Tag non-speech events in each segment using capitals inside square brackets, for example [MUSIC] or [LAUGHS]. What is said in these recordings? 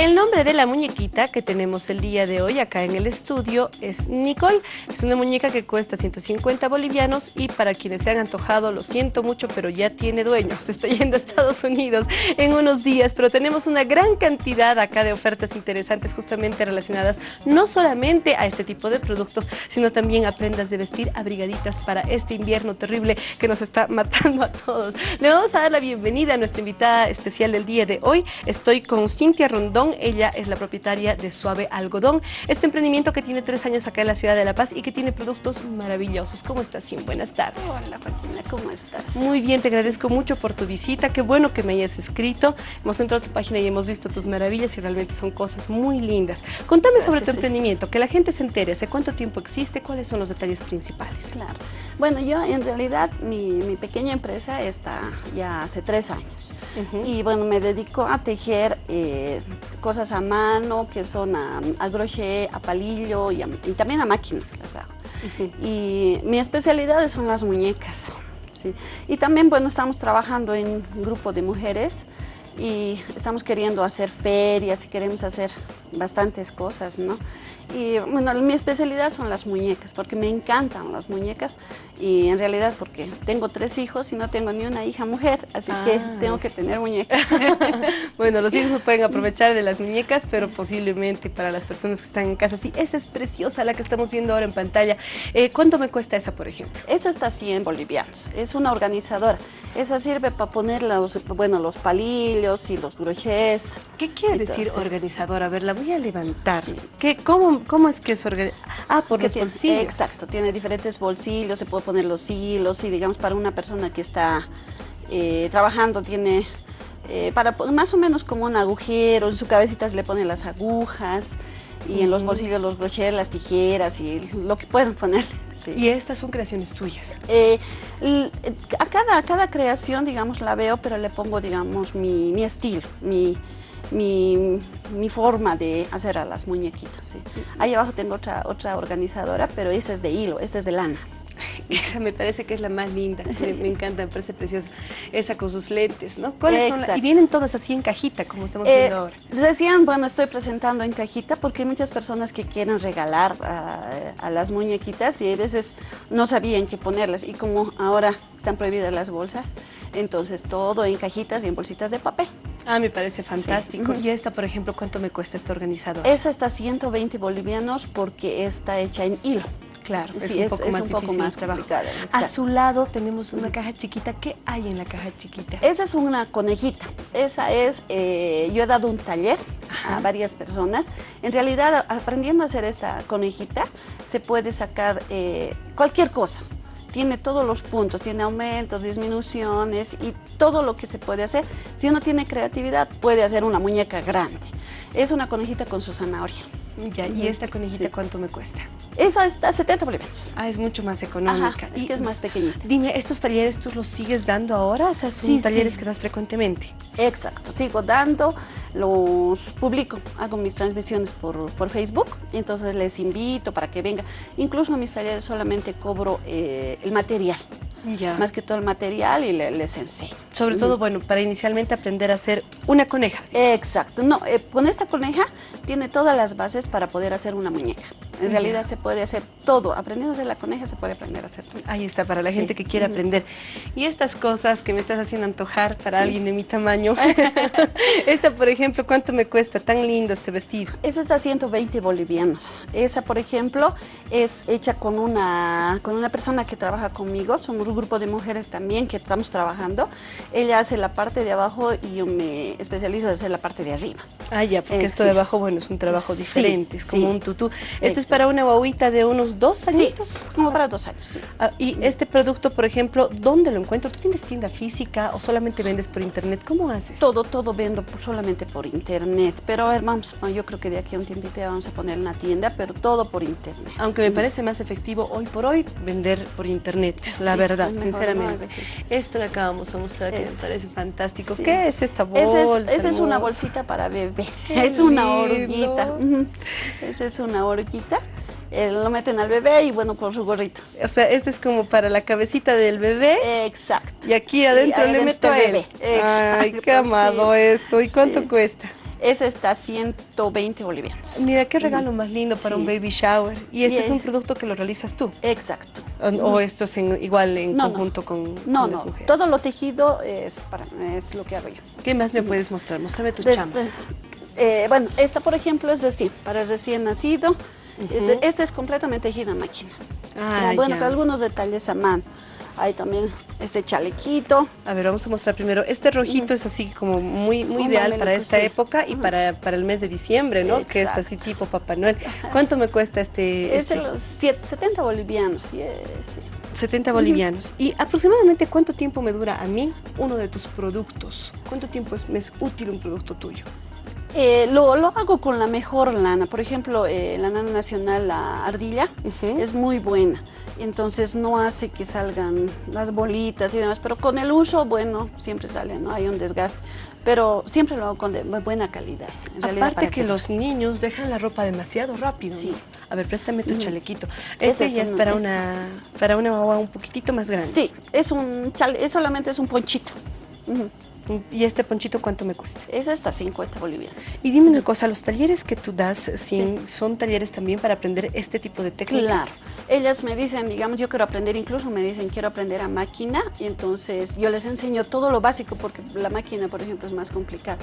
El nombre de la muñequita que tenemos el día de hoy acá en el estudio es Nicole. Es una muñeca que cuesta 150 bolivianos y para quienes se han antojado, lo siento mucho, pero ya tiene dueño. Se [LAUGHS] está yendo a Estados Unidos en unos días, pero tenemos una gran cantidad acá de ofertas interesantes justamente relacionadas no solamente a este tipo de productos, sino también a prendas de vestir abrigaditas para este invierno terrible que nos está [LAUGHS] matando a todos. Le vamos a dar la bienvenida a nuestra invitada especial del día de hoy. Estoy con Cintia Rondón, ella es la propietaria de Suave Algodón, este emprendimiento que tiene tres años acá en la ciudad de La Paz y que tiene productos maravillosos. ¿Cómo estás, Sim? Buenas tardes. Hola, Joaquina, ¿cómo estás? Muy bien, te agradezco mucho por tu visita. Qué bueno que me hayas escrito. Hemos entrado a tu página y hemos visto tus maravillas y realmente son cosas muy lindas. Contame sobre tu emprendimiento, que la gente se entere. ¿Hace cuánto tiempo existe? ¿Cuáles son los detalles principales? Claro. Bueno, yo en realidad mi, pequeña empresa está ya hace tres años. Y bueno, me dedico a tejer eh, cosas a mano que son a, crochet, a palillo y, también a máquina Y mi especialidad son las muñecas. ¿sí? Y también, bueno, estamos trabajando en un grupo de mujeres y estamos queriendo hacer ferias y queremos hacer bastantes cosas, ¿no? Y bueno, mi especialidad son las muñecas, porque me encantan las muñecas y en realidad porque tengo tres hijos y no tengo ni una hija mujer, así que ah. tengo que tener muñecas. [LAUGHS] bueno, los hijos no [LAUGHS] pueden aprovechar de las muñecas, pero posiblemente para las personas que están en casa, sí, esa es preciosa la que estamos viendo ahora en pantalla. Eh, ¿Cuánto me cuesta esa, por ejemplo? Esa está 100 bolivianos, es una organizadora. Esa sirve para poner los, bueno, los palillos y los brochets. ¿Qué quiere decir organizadora? A ver, la voy a levantar. ¿Qué, cómo, ¿Cómo es que es organizado? Ah, por los bolsillos. Exacto, tiene diferentes bolsillos, se puede poner los hilos y digamos para una persona que está eh, trabajando tiene eh, para más o menos como un agujero, en su cabecita se le ponen las agujas y en los bolsillos los brochers, las tijeras y lo que puedan ¿Y estas son creaciones tuyas? Eh, a, cada, a cada creación, digamos, la veo, pero le pongo, digamos, mi, mi estilo, mi, mi, mi, forma de hacer a las muñequitas. Ahí abajo tengo otra, otra organizadora, pero esa es de hilo, esta es de lana. [LAUGHS] Esa me parece que es la más linda, me, encanta, me parece preciosa. Esa con sus lentes, ¿no? ¿Cuáles son Y vienen todas así en cajita, como estamos eh, viendo ahora. Decían, bueno, estoy presentando en cajita porque hay muchas personas que quieren regalar a, las muñequitas y a veces no sabían qué ponerlas. Y como ahora están prohibidas las bolsas, entonces todo en cajitas y en bolsitas de papel. Ah, me parece fantástico. ¿Y esta, por ejemplo, cuánto me cuesta este organizador? Esa está 120 bolivianos porque está hecha en hilo. Claro, es, un, poco más un poco más complicada. A su lado tenemos una caja chiquita. ¿Qué hay en la caja chiquita? Esa es una conejita. Esa es, eh, yo he dado un taller a varias personas. En realidad, aprendiendo a hacer esta conejita, se puede sacar eh, cualquier cosa tiene todos los puntos, tiene aumentos, disminuciones y todo lo que se puede hacer. Si uno tiene creatividad, puede hacer una muñeca grande. Es una conejita con su zanahoria. Ya, ¿y esta conejita cuánto me cuesta? Esa está 70 bolivianos. Ah, es mucho más económica. y que es más pequeñita. Dime, ¿estos talleres tú los sigues dando ahora? O sea, son talleres que das frecuentemente. Exacto, sigo dando, los publico, hago mis transmisiones por, por Facebook, entonces les invito para que vengan. Incluso en mis talleres solamente cobro eh, el material. Más que todo el material y les enseño. Sobre todo, bueno, para inicialmente aprender a hacer una coneja. Exacto. No, eh, con esta coneja tiene todas las bases para poder hacer una muñeca. En realidad se puede hacer todo. Aprendiendo a hacer la coneja se puede aprender a hacer todo. Ahí está, para la gente que quiere aprender. Y estas cosas que me estás haciendo antojar para alguien de mi tamaño. [LAUGHS] Esta, por ejemplo, ¿cuánto me cuesta? Tan lindo este vestido. Esa está a 120 bolivianos. Esa, por ejemplo, es hecha con una, con una persona que trabaja conmigo. Somos un grupo de mujeres también que estamos trabajando. Ella hace la parte de abajo y yo me especializo en hacer la parte de arriba. Ah, ya, porque esto de abajo, bueno, es un trabajo diferente, es como un tutú. Esto es para una guaguita de unos dos añitos. como para dos años, ah, y este producto, por ejemplo, ¿dónde lo encuentro? ¿Tú tienes tienda física o solamente vendes por internet? ¿Cómo haces? Todo, todo vendo solamente por internet. Pero a ver, vamos, yo creo que de aquí a un tiempito ya vamos a poner una tienda, pero todo por internet. Aunque me parece más efectivo hoy por hoy vender por internet, la verdad, sinceramente. Esto que acabamos de mostrar que me parece fantástico. ¿Qué es esta bolsa? Esa es, una bolsita para bebé. [LAUGHS] Es una oruguita. Esa es una oruguita. Eh, lo meten al bebé y bueno, con su gorrito. O sea, este es como para la cabecita del bebé. Exacto. Y aquí adentro le meto a bebé. Exacto, Ay, qué amado esto. ¿Y cuánto cuesta? Ese está 120 bolivianos. Mira, qué regalo más lindo para un baby shower. Y este es un producto que lo realizas tú. Exacto. ¿O, esto es igual en conjunto con, no, no. todo lo tejido es, para, es lo que hago yo. ¿Qué más me puedes mostrar? Muéstrame tu chamba. Eh, bueno, esta por ejemplo es así, para recién nacido. esta es completamente tejida a máquina. Ah, bueno, con algunos detalles a mano. Hay también este chalequito. A ver, vamos a mostrar primero. Este rojito es así como muy, muy ideal para esta época y para, para, el mes de diciembre, ¿no? Que es así tipo Papá Noel. ¿Cuánto me cuesta este? Es de este? los 70 bolivianos, sí, 70 bolivianos. ¿Y aproximadamente cuánto tiempo me dura a mí uno de tus productos? ¿Cuánto tiempo es, me es útil un producto tuyo? Eh, lo, hago con la mejor lana. Por ejemplo, eh, la lana nacional, la ardilla, es muy buena. Entonces no hace que salgan las bolitas y demás. Pero con el uso, bueno, siempre sale, ¿no? Hay un desgaste. Pero siempre lo hago con buena calidad. Aparte que, los niños dejan la ropa demasiado rápido. Sí. A ver, préstame tu chalequito. Este ya es, para, una, para una un poquitito más grande. Sí, es un chale, solamente es un ponchito. ¿Y este ponchito cuánto me cuesta? Es hasta 50 bolivianos. Y dime una cosa, ¿los talleres que tú das son talleres también para aprender este tipo de técnicas? Claro. Ellas me dicen, digamos, yo quiero aprender, incluso me dicen, quiero aprender a máquina, y entonces yo les enseño todo lo básico, porque la máquina, por ejemplo, es más complicada.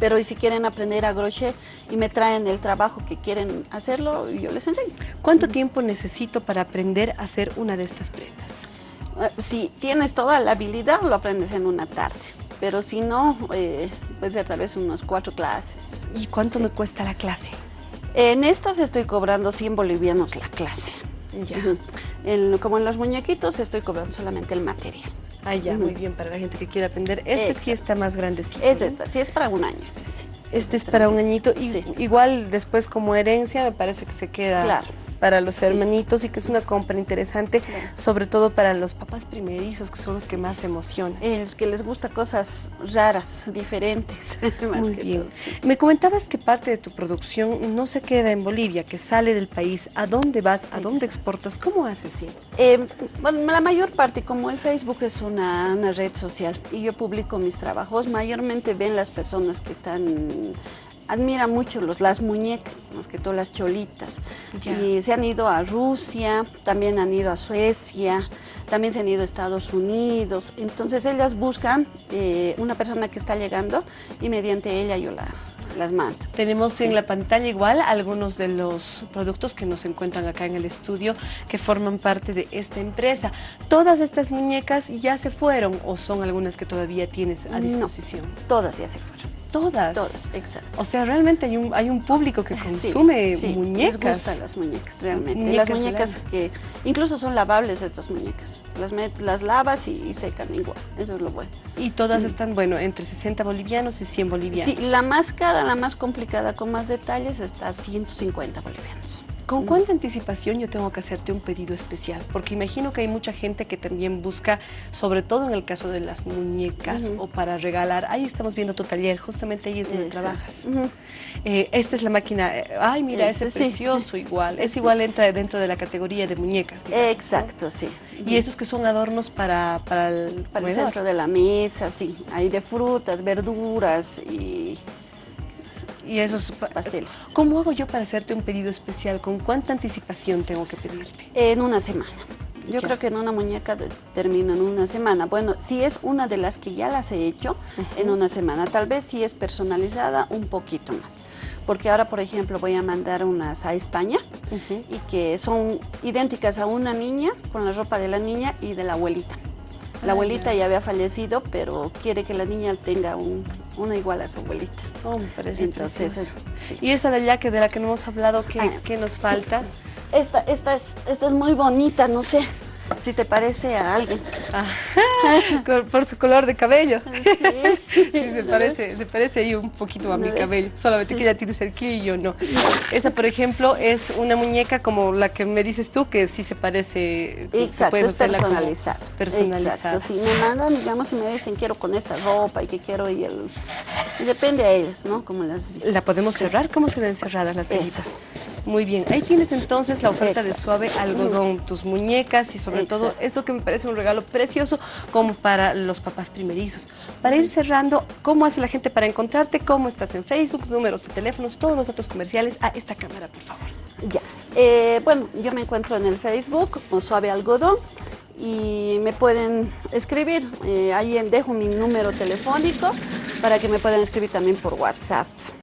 Pero y si quieren aprender a crochet y me traen el trabajo que quieren hacerlo, yo les enseño. ¿Cuánto tiempo necesito para aprender a hacer una de estas prendas? Eh, si tienes toda la habilidad, lo aprendes en una tarde pero si no, eh, puede ser tal vez unas cuatro clases. ¿Y cuánto me cuesta la clase? En estas estoy cobrando 100 bolivianos la clase. Ya. [LAUGHS] como en los muñequitos estoy cobrando solamente el material. Ah, ya, muy bien, para la gente que quiere aprender. Este sí está más grandecito. Es esta, sí es para un año. Sí, Este es para un añito. Y, Igual después como herencia me parece que se queda... Claro para los hermanitos y que es una compra interesante, sobre todo para los papás primerizos, que son los que más emocionan. Eh, los que les gusta cosas raras, diferentes. [LAUGHS] Muy bien. Me comentabas que parte de tu producción no se queda en Bolivia, que sale del país. ¿A dónde vas? ¿A dónde exportas? ¿Cómo haces? Sí? Eh, bueno, la mayor parte, como el Facebook es una, una red social y yo publico mis trabajos, mayormente ven las personas que están admira mucho los, las muñecas, más que todas las cholitas. Y se han ido a Rusia, también han ido a Suecia, también se han ido a Estados Unidos. Entonces ellas buscan eh, una persona que está llegando y mediante ella yo la, las mando. Tenemos en la pantalla igual algunos de los productos que nos encuentran acá en el estudio que forman parte de esta empresa. ¿Todas estas muñecas ya se fueron o son algunas que todavía tienes a disposición? todas ya se fueron. Todas. Todas, exacto. O sea, realmente hay un, hay un público que consume sí, muñecas. les gustan las muñecas, realmente. las muñecas que incluso son lavables estas muñecas. Las, las lavas y, secan igual, eso es lo bueno. Y todas mm. están, bueno, entre 60 bolivianos y 100 bolivianos. Sí, la más cara, la más complicada, con más detalles, está a 150 bolivianos. ¿Con cuánta anticipación yo tengo que hacerte un pedido especial? Porque imagino que hay mucha gente que también busca, sobre todo en el caso de las muñecas o para regalar. Ahí estamos viendo tu taller, justamente ahí es donde trabajas. Eh, esta es la máquina. Eh, ay, mira, ese, es precioso igual. Es igual, entra dentro de la categoría de muñecas. Exacto, sí. Y esos que son adornos para, para el, para el centro de la mesa, sí. Hay de frutas, verduras y y esos pasteles. ¿Cómo hago yo para hacerte un pedido especial? ¿Con cuánta anticipación tengo que pedirte? En una semana. Yo creo que en una muñeca termino en una semana. Bueno, si es una de las que ya las he hecho, en una semana. Tal vez si es personalizada, un poquito más. Porque ahora, por ejemplo, voy a mandar unas a España y que son idénticas a una niña, con la ropa de la niña y de la abuelita. La abuelita ya había fallecido, pero quiere que la niña tenga una igual a su abuelita. Oh, me parece Entonces, Y esta de allá, que de la que no hemos hablado, ¿qué, ah, ¿qué nos falta? Esta, esta, es, esta es muy bonita, no sé si te parece a alguien. por su color de cabello. Sí. se, parece, se parece ahí un poquito a mi cabello, solamente que ella tiene cerquillo y yo no. Esa, por ejemplo, es una muñeca como la que me dices tú, que sí se parece... Exacto, es personalizada. Personalizada. Exacto, si me mandan, digamos, y me dicen quiero con esta ropa y que quiero y el... Y depende a ellas, ¿no? Como las ¿La podemos cerrar? ¿Cómo se ven cerradas las cajitas? Muy bien, ahí tienes entonces la oferta de suave algodón, tus muñecas y sobre todo esto que me parece un regalo precioso como para los papás primerizos. Para ir cerrando, ¿cómo hace la gente para encontrarte? ¿Cómo estás en Facebook? Números de teléfonos, todos los datos comerciales a esta cámara, por favor. Ya, eh, bueno, yo me encuentro en el Facebook como Suave Algodón y me pueden escribir. Eh, ahí dejo mi número telefónico para que me puedan escribir también por WhatsApp.